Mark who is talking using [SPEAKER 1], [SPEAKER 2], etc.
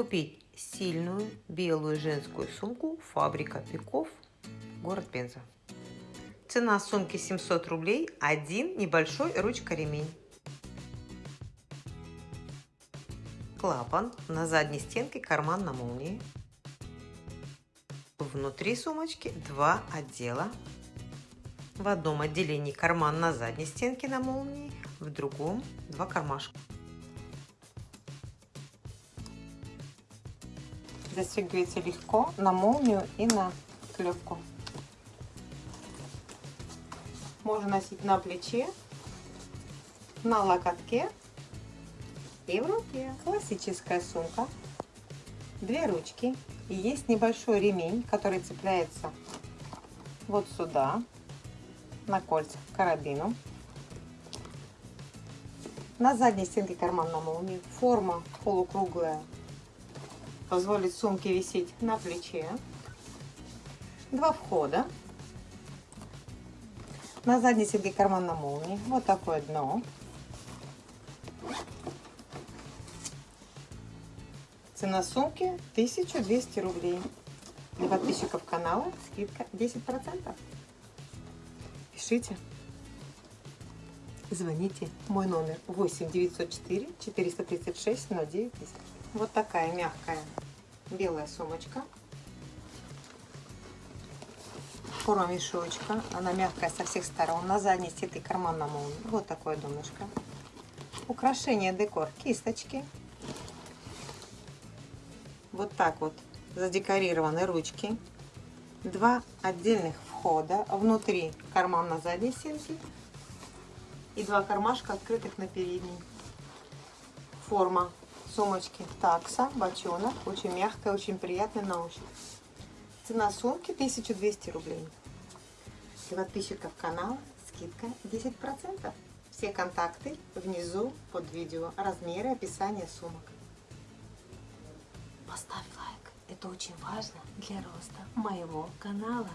[SPEAKER 1] купить сильную белую женскую сумку «Фабрика Пиков», город Пенза. Цена сумки 700 рублей, один небольшой ручка-ремень. Клапан на задней стенке, карман на молнии. Внутри сумочки два отдела. В одном отделении карман на задней стенке на молнии, в другом два кармашка. Застегивается легко на молнию и на клепку. Можно носить на плече, на локотке и в руке. Классическая сумка, две ручки и есть небольшой ремень, который цепляется вот сюда, на кольца к карабину. На задней стенке карман на молнии. Форма полукруглая позволит сумке висеть на плече. Два входа. На задней стенке карман на молнии. Вот такое дно. Цена сумки 1200 рублей. Для подписчиков канала скидка 10%. Пишите. Звоните. Мой номер 8 904 436 09 тысяч. Вот такая мягкая белая сумочка. Форма мешочка. Она мягкая со всех сторон. На задней стенке карман на молнии. Вот такое донышко. Украшение декор. Кисточки. Вот так вот задекорированы ручки. Два отдельных входа. Внутри карман на задней стенке. И два кармашка открытых на передней. Форма сумочки такса, бочонок. Очень мягкая, очень приятная на ощупь. Цена сумки 1200 рублей. Для подписчиков канала скидка 10%. Все контакты внизу под видео. Размеры, описание сумок. Поставь лайк. Это очень важно для роста моего канала.